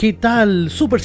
¿Qué tal, Super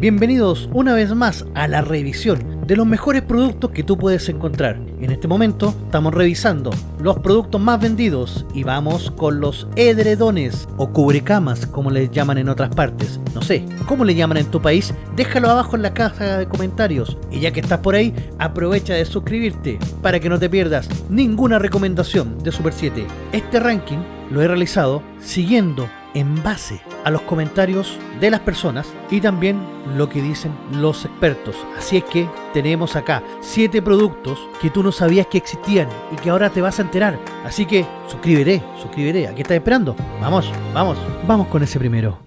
Bienvenidos una vez más a la revisión de los mejores productos que tú puedes encontrar. En este momento estamos revisando los productos más vendidos y vamos con los edredones o cubrecamas, como les llaman en otras partes. No sé, ¿cómo le llaman en tu país? Déjalo abajo en la caja de comentarios. Y ya que estás por ahí, aprovecha de suscribirte para que no te pierdas ninguna recomendación de Super 7. Este ranking lo he realizado siguiendo en base a los comentarios de las personas y también lo que dicen los expertos. Así es que tenemos acá 7 productos que tú no sabías que existían y que ahora te vas a enterar. Así que suscríbete, suscríbete. ¿A estás esperando? Vamos, vamos, vamos con ese primero.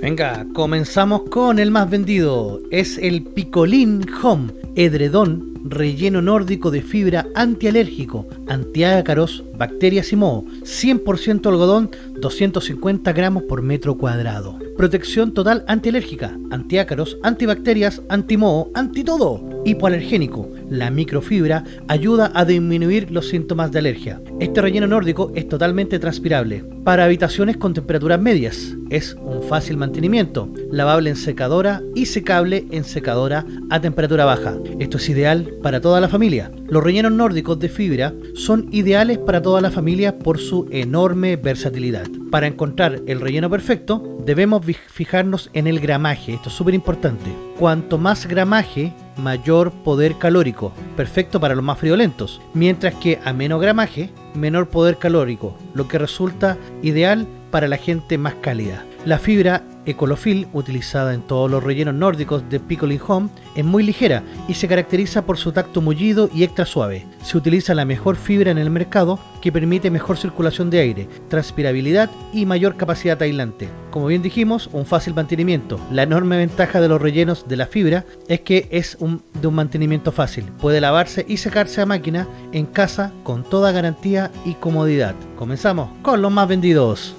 Venga, comenzamos con el más vendido. Es el Picolín Home, edredón relleno nórdico de fibra antialérgico, antiácaros, bacterias y moho, 100% algodón, 250 gramos por metro cuadrado. Protección total antialérgica, antiácaros, antibacterias, antimoho, antitodo. Hipoalergénico, la microfibra ayuda a disminuir los síntomas de alergia. Este relleno nórdico es totalmente transpirable. Para habitaciones con temperaturas medias, es un fácil mantenimiento, lavable en secadora y secable en secadora a temperatura baja. Esto es ideal para toda la familia. Los rellenos nórdicos de fibra son ideales para toda la familia por su enorme versatilidad. Para encontrar el relleno perfecto, debemos fijarnos en el gramaje, esto es súper importante. Cuanto más gramaje, mayor poder calórico, perfecto para los más friolentos, mientras que a menos gramaje, menor poder calórico, lo que resulta ideal para la gente más cálida. La fibra Ecolofil, utilizada en todos los rellenos nórdicos de Pickling Home, es muy ligera y se caracteriza por su tacto mullido y extra suave. Se utiliza la mejor fibra en el mercado que permite mejor circulación de aire, transpirabilidad y mayor capacidad aislante. Como bien dijimos, un fácil mantenimiento. La enorme ventaja de los rellenos de la fibra es que es de un mantenimiento fácil. Puede lavarse y secarse a máquina en casa con toda garantía y comodidad. Comenzamos con los más vendidos.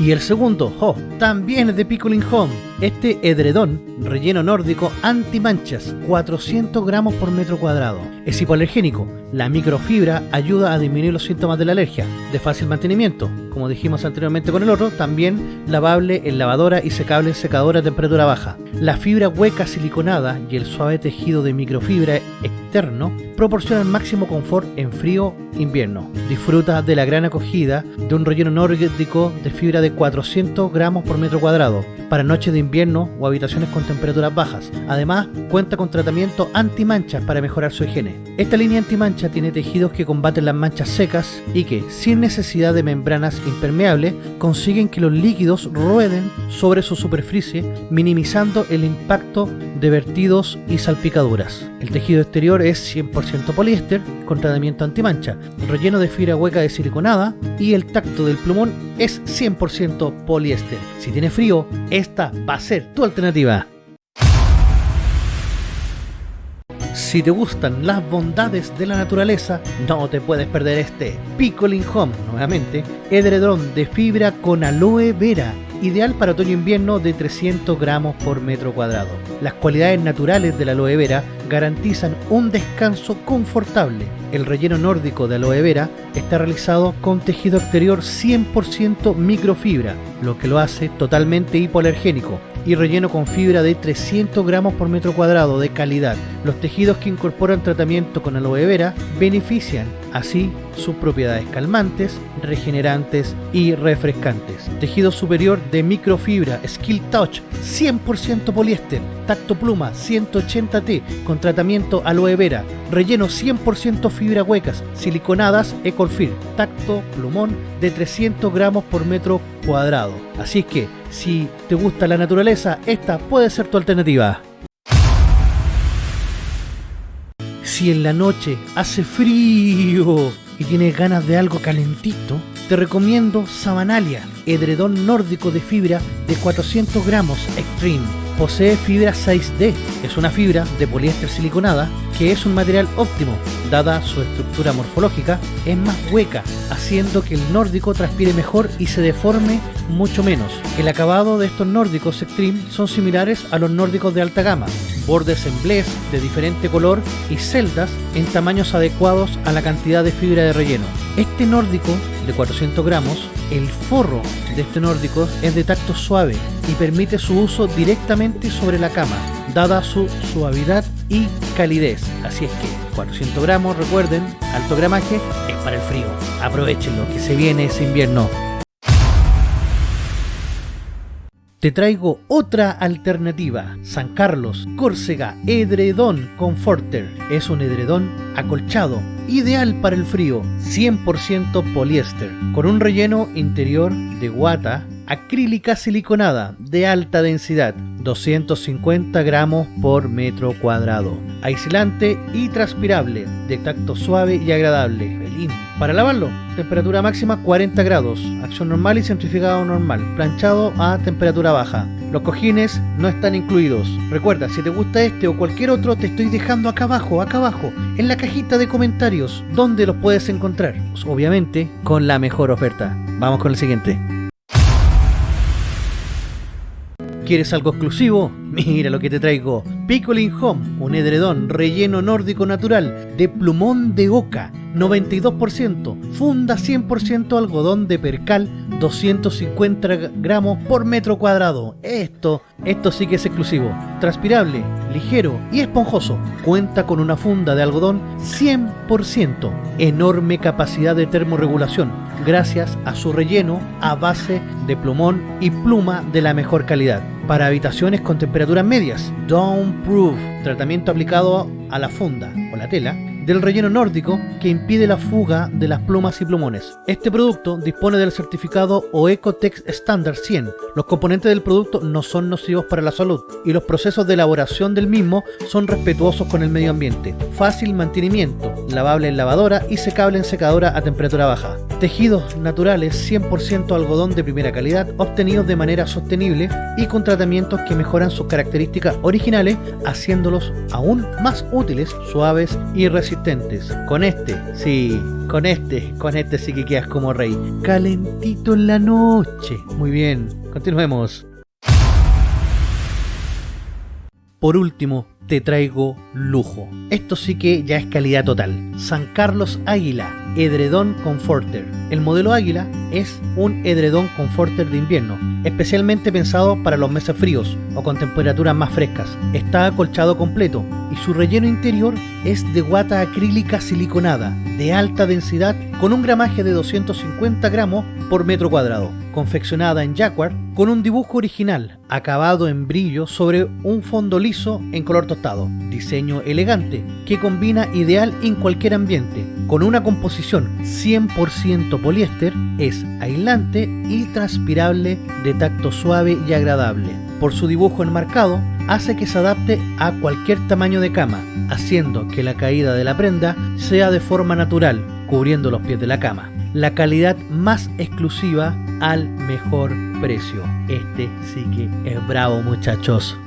Y el segundo, oh, también es de Pickling Home. Este edredón, relleno nórdico anti-manchas, 400 gramos por metro cuadrado. Es hipoalergénico. La microfibra ayuda a disminuir los síntomas de la alergia, de fácil mantenimiento. Como dijimos anteriormente con el otro, también lavable en lavadora y secable en secadora a temperatura baja. La fibra hueca siliconada y el suave tejido de microfibra externo proporcionan máximo confort en frío invierno. Disfruta de la gran acogida de un relleno nórdico de fibra de 400 gramos por metro cuadrado para noches de invierno o habitaciones con temperaturas bajas. Además, cuenta con tratamiento anti-manchas para mejorar su higiene. Esta línea anti-mancha tiene tejidos que combaten las manchas secas y que, sin necesidad de membranas impermeables, consiguen que los líquidos rueden sobre su superficie, minimizando el impacto de vertidos y salpicaduras. El tejido exterior es 100% poliéster con tratamiento anti-mancha, relleno de fibra hueca de siliconada y el tacto del plumón es 100% poliéster. Si tiene frío, esta va a ser tu alternativa. Si te gustan las bondades de la naturaleza, no te puedes perder este Pickling Home, nuevamente, edredón de fibra con aloe vera, ideal para otoño-invierno de 300 gramos por metro cuadrado. Las cualidades naturales de la aloe vera garantizan un descanso confortable. El relleno nórdico de aloe vera está realizado con tejido exterior 100% microfibra, lo que lo hace totalmente hipoalergénico y relleno con fibra de 300 gramos por metro cuadrado de calidad. Los tejidos que incorporan tratamiento con aloe vera benefician así sus propiedades calmantes, regenerantes y refrescantes. Tejido superior de microfibra Skill Touch 100% poliéster, tacto pluma 180T con tratamiento aloe vera, relleno 100% fibra huecas, siliconadas Ecolfir, tacto plumón de 300 gramos por metro cuadrado. Así que si te gusta la naturaleza, esta puede ser tu alternativa. Si en la noche hace frío y tienes ganas de algo calentito, te recomiendo Sabanalia, edredón nórdico de fibra de 400 gramos Extreme posee fibra 6D. Es una fibra de poliéster siliconada que es un material óptimo, dada su estructura morfológica, es más hueca, haciendo que el nórdico transpire mejor y se deforme mucho menos. El acabado de estos nórdicos Extreme son similares a los nórdicos de alta gama, bordes en blés de diferente color y celdas en tamaños adecuados a la cantidad de fibra de relleno. Este nórdico de 400 gramos, el forro de este nórdico es de tacto suave y permite su uso directamente sobre la cama, dada su suavidad y calidez. Así es que 400 gramos, recuerden, alto gramaje es para el frío. Aprovechenlo, que se viene ese invierno. Te traigo otra alternativa. San Carlos, Córcega, Edredón Comforter. Es un edredón acolchado, ideal para el frío, 100% poliéster, con un relleno interior de guata acrílica siliconada de alta densidad, 250 gramos por metro cuadrado, aislante y transpirable, de tacto suave y agradable. Para lavarlo, temperatura máxima 40 grados, acción normal y centrifugado normal, planchado a temperatura baja. Los cojines no están incluidos. Recuerda, si te gusta este o cualquier otro, te estoy dejando acá abajo, acá abajo, en la cajita de comentarios, donde los puedes encontrar. Obviamente, con la mejor oferta. Vamos con el siguiente. ¿Quieres algo exclusivo? Mira lo que te traigo. Pickling Home, un edredón relleno nórdico natural de plumón de oca, 92%, funda 100% algodón de percal, 250 gramos por metro cuadrado. Esto, esto sí que es exclusivo. Transpirable, ligero y esponjoso. Cuenta con una funda de algodón 100%. Enorme capacidad de termorregulación gracias a su relleno a base de plumón y pluma de la mejor calidad. Para habitaciones con temperaturas medias, Proof, tratamiento aplicado a la funda o la tela del relleno nórdico que impide la fuga de las plumas y plumones. Este producto dispone del certificado OECOTEX Standard 100. Los componentes del producto no son nocivos para la salud y los procesos de elaboración del mismo son respetuosos con el medio ambiente. Fácil mantenimiento, lavable en lavadora y secable en secadora a temperatura baja. Tejidos naturales 100% algodón de primera calidad obtenidos de manera sostenible y con tratamientos que mejoran sus características originales haciéndolos aún más útiles, suaves y resistentes con este, sí, con este, con este sí que quedas como rey. Calentito en la noche. Muy bien, continuemos. Por último, te traigo lujo. Esto sí que ya es calidad total. San Carlos Águila, edredón Comforter. El modelo Águila es un edredón Comforter de invierno, especialmente pensado para los meses fríos o con temperaturas más frescas. Está acolchado completo y su relleno interior es de guata acrílica siliconada de alta densidad con un gramaje de 250 gramos por metro cuadrado, confeccionada en Jacquard con un dibujo original acabado en brillo sobre un fondo liso en color tostado. Diseño elegante que combina ideal en cualquier ambiente, con una composición 100% poliéster, es aislante y transpirable de tacto suave y agradable. Por su dibujo enmarcado, hace que se adapte a cualquier tamaño de cama, haciendo que la caída de la prenda sea de forma natural, cubriendo los pies de la cama. La calidad más exclusiva al mejor precio. Este sí que es bravo muchachos.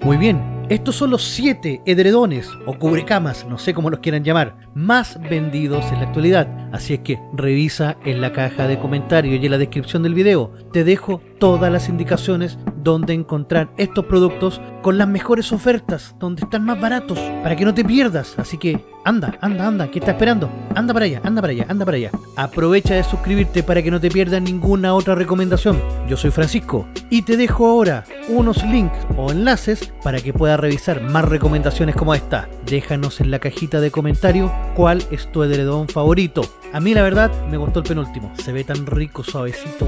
Muy bien, estos son los 7 edredones o cubrecamas, no sé cómo los quieran llamar, más vendidos en la actualidad. Así es que revisa en la caja de comentarios y en la descripción del video. Te dejo todas las indicaciones donde encontrar estos productos con las mejores ofertas, donde están más baratos, para que no te pierdas. Así que anda, anda, anda, ¿qué estás esperando? Anda para allá, anda para allá, anda para allá. Aprovecha de suscribirte para que no te pierdas ninguna otra recomendación. Yo soy Francisco y te dejo ahora unos links o enlaces para que puedas revisar más recomendaciones como esta. Déjanos en la cajita de comentarios cuál es tu edredón favorito. A mí la verdad me gustó el penúltimo. Se ve tan rico, suavecito.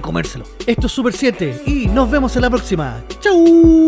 Comérselo. Esto es Super 7 y nos vemos en la próxima. ¡Chau!